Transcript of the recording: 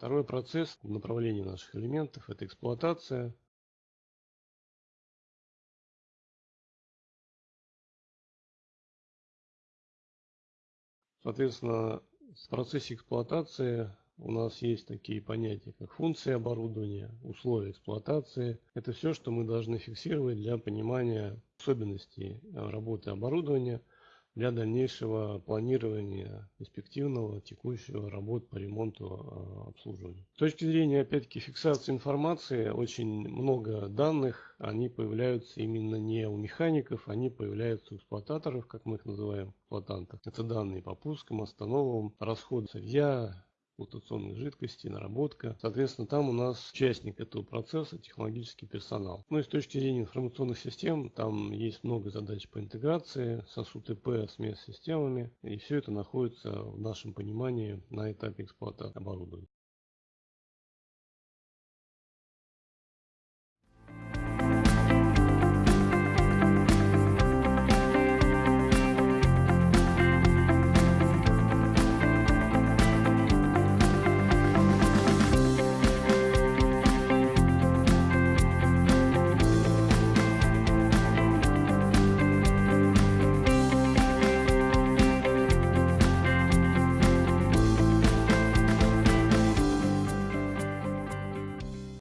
Второй процесс в направлении наших элементов – это эксплуатация. Соответственно, в процессе эксплуатации у нас есть такие понятия, как функции оборудования, условия эксплуатации. Это все, что мы должны фиксировать для понимания особенностей работы оборудования – для дальнейшего планирования перспективного текущего работ по ремонту а, обслуживания. С точки зрения опять-таки фиксации информации, очень много данных, они появляются именно не у механиков, они появляются у эксплуататоров, как мы их называем, эксплуатантов. Это данные по пускам, остановам, расход сырья, флотационной жидкости, наработка. Соответственно, там у нас участник этого процесса технологический персонал. Ну и с точки зрения информационных систем, там есть много задач по интеграции сосуд ИП с MES-системами. И все это находится в нашем понимании на этапе эксплуатации оборудования.